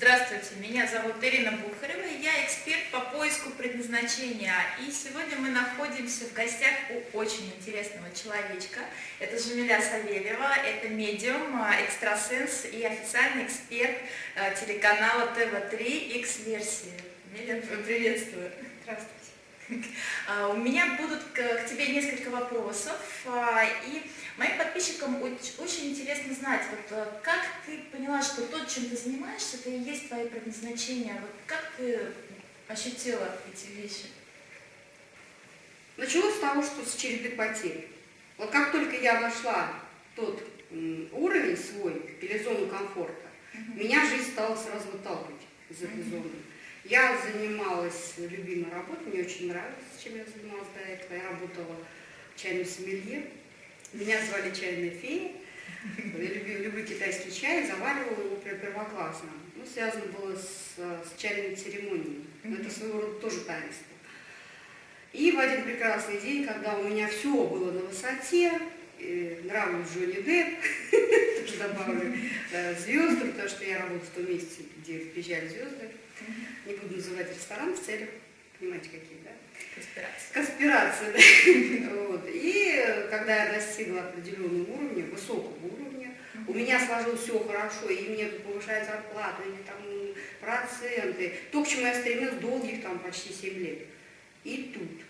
Здравствуйте, меня зовут Ирина Бухарева, я эксперт по поиску предназначения. И сегодня мы находимся в гостях у очень интересного человечка. Это Жамиля Савельева, это медиум, а, экстрасенс и официальный эксперт а, телеканала ТВ3 X-версии. Миля, приветствую. Здравствуйте. А, у меня будут к тебе несколько вопросов, и моим подписчикам очень интересно знать, вот как ты поняла, что то, чем ты занимаешься, это и есть твое предназначение. Вот как ты ощутила эти вещи? Началось с того, что с череды потерь. Вот как только я вошла тот уровень свой или зону комфорта, меня жизнь стала сразу выталкивать из этой зоны. Я занималась любимой работой, мне очень нравилось, чем я занималась до этого. Я работала чайным сомелье. Меня звали чайная фея. Я люблю, люблю китайский чай, заваривала его первоклассно. Ну, связано было с, с чайными церемониями. Но это своего рода тоже таинство. И в один прекрасный день, когда у меня все было на высоте, нравлюсь Джонни Депп, тоже добавлю, звезды, потому что я работаю в том месте, где приезжали звезды. Не буду называть ресторан в целях, понимаете, какие, да? Конспирация. Конспирация, да. вот. И когда я достигла определенного уровня, высокого уровня, у меня сложилось все хорошо, и мне повышают зарплату, или там проценты, то, к чему я стремилась долгих там почти 7 лет. И тут,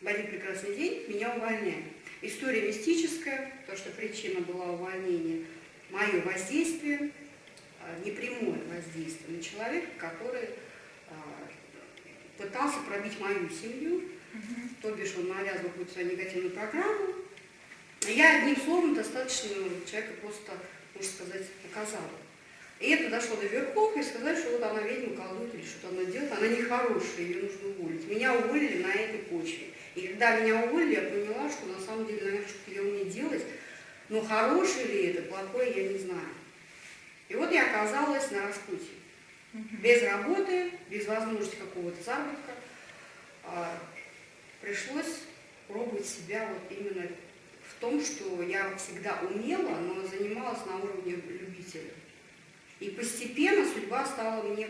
в один прекрасный день, меня увольняют. История мистическая, то, что причина была увольнения, мое воздействие, а, непрямое воздействие на человека, который а, пытался пробить мою семью, то бишь он навязывал какую-то свою негативную программу. Я одним словом достаточно человека просто, можно сказать, наказала. И это дошло до верхов, и сказали, что вот она ведьма, колдует или что-то она делает, она нехорошая, ее нужно уволить. Меня уволили на этой почве. И когда меня уволили, я поняла, что на самом деле, наверное, что-то я умею делать, но хорошее ли это, плохое, я не знаю. И вот я оказалась на распутье. Без работы, без возможности какого-то заработка. А, пришлось пробовать себя вот именно в том, что я всегда умела, но занималась на уровне любителя. И постепенно судьба стала мне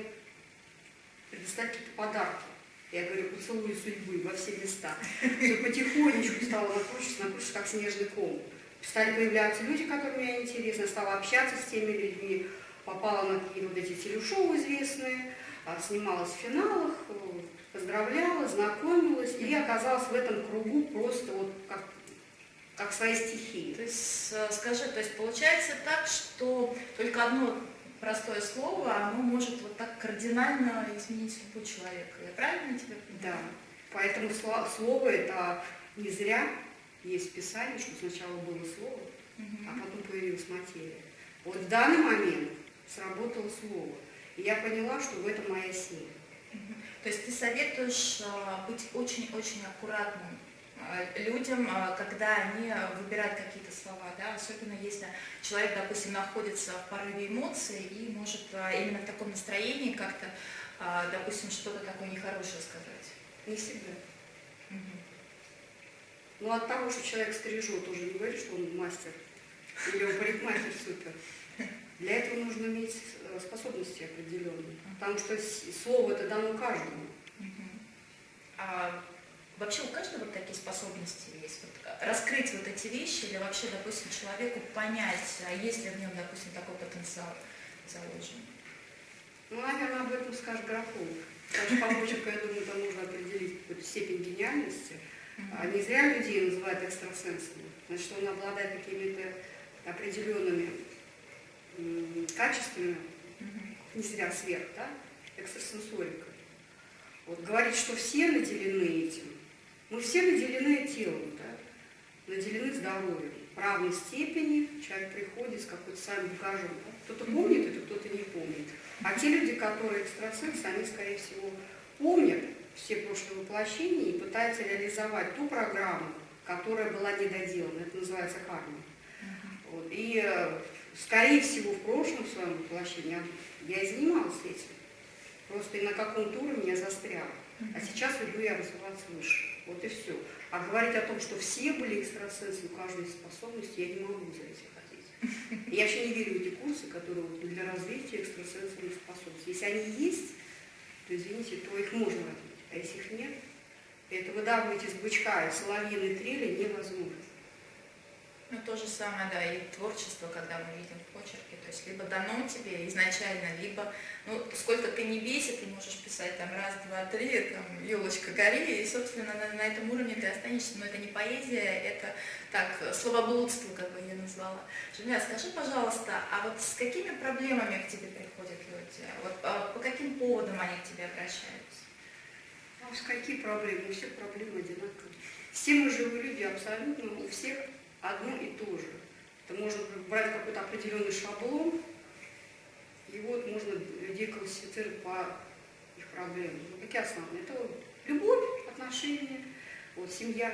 предоставить какие-то подарки. Я говорю, поцелуй судьбы во все места. Все потихонечку стало накручиваться, накручиваться, как снежный ком. Стали появляться люди, которые мне интересны, стала общаться с теми людьми, попала на какие-то вот эти телешоу известные, а, снималась в финалах, поздравляла, знакомилась и оказалась в этом кругу просто вот как, как своей стихии. То есть, скажи, то есть получается так, что только одно простое слово, оно может вот так кардинально изменить судьбу человека. Я правильно тебя понимаю? Да. Поэтому слово это не зря есть в Писании, что сначала было слово, угу. а потом появилась материя. Вот в данный момент сработало слово. И я поняла, что в этом моя сила. Угу. То есть ты советуешь а, быть очень-очень аккуратным людям, а, когда они выбирают какие-то слова, да, особенно если человек, допустим, находится в порыве эмоций и может а, именно в таком настроении как-то, допустим, что-то такое нехорошее сказать. Не всегда. Угу. Ну от того, что человек стрижет, уже не говорит, что он мастер или он парикмахер супер. Для этого нужно иметь э, способности определенные, потому что слово это дано каждому. А Вообще у каждого такие способности есть. Вот э, раскрыть вот эти вещи или вообще, допустим, человеку понять, а есть ли в нем, допустим, такой потенциал заложен. Ну, наверное, об этом скажет графолог. Даже по почерку, я думаю, там нужно определить какую-то степень гениальности. А не зря людей называют экстрасенсами. Значит, он обладает какими-то определенными качествами, не зря сверх, да, экстрасенсорика. Вот говорить, что все наделены этим, мы все наделены телом, да? наделены здоровьем. В равной степени человек приходит с какой-то своим багажом. Да? Кто-то помнит это, кто-то не помнит. А те люди, которые экстрасенсы, они, скорее всего, помнят все прошлые воплощения и пытаются реализовать ту программу, которая была недоделана. Это называется карма. Вот. И, э, скорее всего, в прошлом своем воплощении я и занималась этим. Просто и на каком-то уровне я застряла. А сейчас люблю я развиваться выше. Вот и все. А говорить о том, что все были экстрасенсы, у каждой способности, я не могу за этим ходить. Я вообще не верю в эти курсы, которые вот для развития экстрасенсорных способностей. Если они есть, то, извините, то их можно развить. А если их нет, это выдавливать из бычка и соловьиной трели невозможно. Ну, то же самое, да, и творчество, когда мы видим в почерке, то есть либо дано тебе изначально, либо, ну, сколько ты не бейся, ты можешь писать там раз, два, три, там, елочка гори, и, собственно, на, на этом уровне ты останешься, но это не поэзия, это, так, словоблудство, как бы я назвала. Женя, скажи, пожалуйста, а вот с какими проблемами к тебе приходят люди? Вот а, по каким поводам они к тебе обращаются? А с какие проблемы? У всех проблемы одинаковые. Все мы живые люди абсолютно, у всех одно и то же. Это можно брать какой-то определенный шаблон, и вот можно людей классифицировать по их проблемам. Ну, какие основные? Это вот любовь, отношения, вот семья,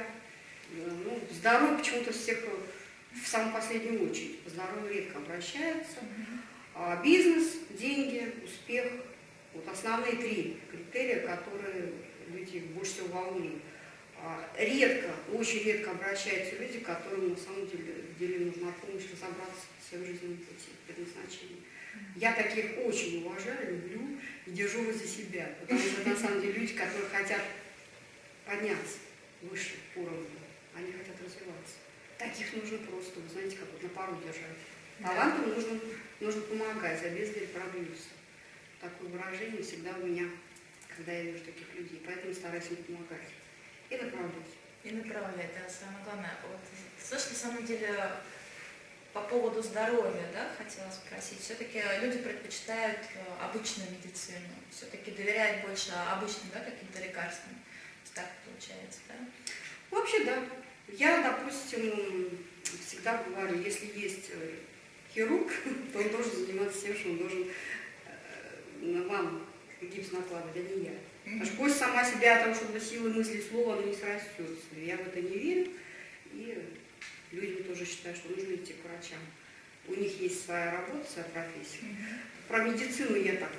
э, ну, здоровье почему-то всех в самую последнюю очередь. По здоровью редко обращаются. А бизнес, деньги, успех. Вот основные три критерия, которые люди больше всего волнуют. А, редко, очень редко обращаются люди, которым на самом деле, деле нужна помощь разобраться в своем жизненном пути, предназначении. Я таких очень уважаю, люблю и держу возле себя, потому что на самом деле люди, которые хотят подняться выше уровня, они хотят развиваться. Таких нужно просто, вы знаете, как вот на пару держать. Талантам нужно, нужно помогать, а без пробьются. Такое выражение всегда у меня, когда я вижу таких людей, поэтому стараюсь им помогать. И направлять. И направлять, да, самое главное. Вот, слышь, на самом деле, по поводу здоровья, да, хотела спросить. Все-таки люди предпочитают э, обычную медицину, все-таки доверяют больше обычным, да, каким-то лекарствам. Так получается, да? Вообще, да. Я, допустим, всегда говорю, если есть э, хирург, то он должен заниматься тем, что он должен э, вам гипс накладывать, а не я. Потому что кость сама себя о том, чтобы силы мысли слова, она не срастется. Я в это не верю. И люди тоже считают, что нужно идти к врачам. У них есть своя работа, своя профессия. Про медицину я так,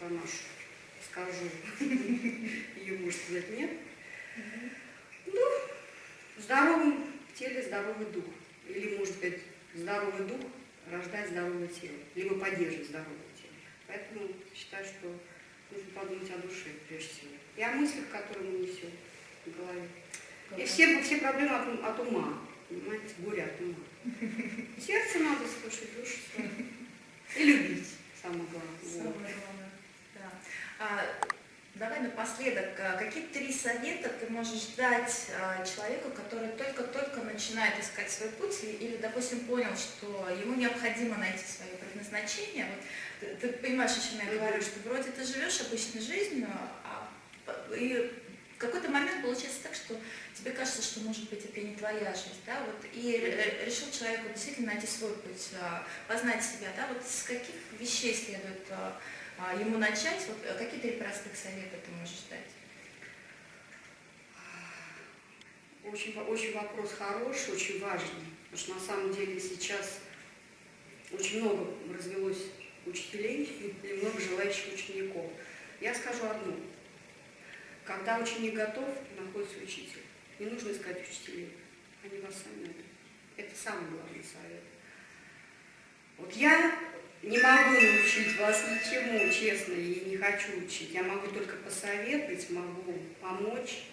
по нашу скажу. Ее, может сказать, нет. Ну, в здоровом теле здоровый дух. Или, может быть, здоровый дух рождает здоровое тело. Либо поддерживает здоровое тело. Поэтому считаю, что нужно подумать о душе, прежде всего. И о мыслях, которые мы несем в голове. И все, все проблемы от, от ума, понимаете, горе от ума. Сердце надо слушать, душу свою. И любить, самое главное. Самое главное, да. Давай напоследок, а, какие три совета ты можешь дать а, человеку, который только-только начинает искать свой путь или, допустим, понял, что ему необходимо найти свое предназначение, вот, ты, ты понимаешь, о чем я говорю, что вроде ты живешь обычной жизнью, а, и в какой-то момент получается так, что тебе кажется, что, может быть, это не твоя жизнь, да, вот, и решил человеку действительно найти свой путь, познать себя, да, вот с каких вещей следует ему начать, вот какие три простых совета ты можешь дать? Очень, очень вопрос хороший, очень важный, потому что на самом деле сейчас очень много развелось учителей и много желающих учеников. Я скажу одно. Когда ученик готов, находится учитель. Не нужно искать учителей. Они вас сами найдут. Это самый главный совет. Вот я не могу научить вас ничему, честно, и не хочу учить. Я могу только посоветовать, могу помочь,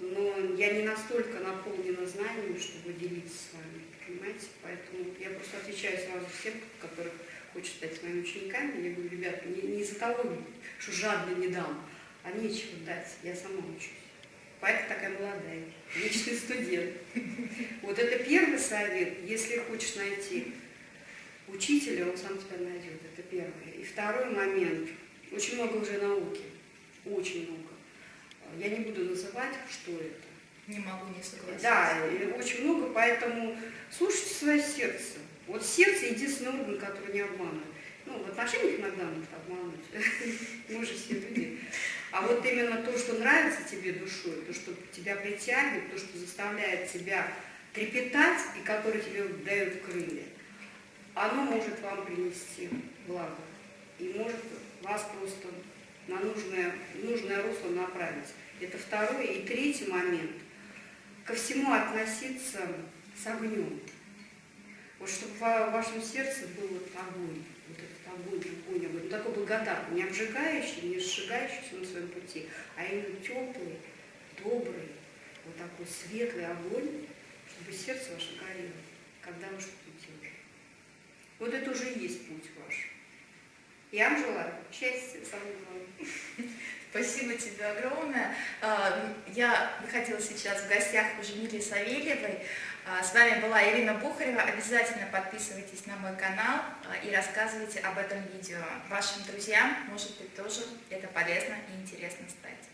но я не настолько наполнена знаниями, чтобы делиться с вами, понимаете? Поэтому я просто отвечаю сразу всем, которых хочет стать своими учениками, я говорю, ребята, не, не из-за того, что жадно не дам, а нечего дать, я сама учусь. Поэтому такая молодая, вечный студент. Вот это первый совет, если хочешь найти учителя, он сам тебя найдет, это первое. И второй момент, очень много уже науки, очень много. Я не буду называть, что это. Не могу не согласиться. Да, очень много, поэтому слушайте свое сердце. Вот сердце единственный орган, который не обманывает. Ну, в отношениях иногда может обмануть. Мы же все люди. А вот именно то, что нравится тебе душой, то, что тебя притягивает, то, что заставляет тебя трепетать и которое тебе дает крылья, оно может вам принести благо. И может вас просто на нужное, нужное русло направить. Это второй. И третий момент. Ко всему относиться с огнем. Вот чтобы в вашем сердце был вот огонь, вот этот огонь, огонь, огонь, ну, такой благодатный, не обжигающий, не сжигающийся на своем пути, а именно теплый, добрый, вот такой светлый огонь, чтобы сердце ваше горело, когда вы. Вот это уже и есть путь ваш. Я вам желаю счастья, самое главное. Спасибо тебе огромное. А, я находилась сейчас в гостях у Жемили Савельевой. А, с вами была Ирина Бухарева. Обязательно подписывайтесь на мой канал а, и рассказывайте об этом видео. Вашим друзьям, может быть, тоже это полезно и интересно стать.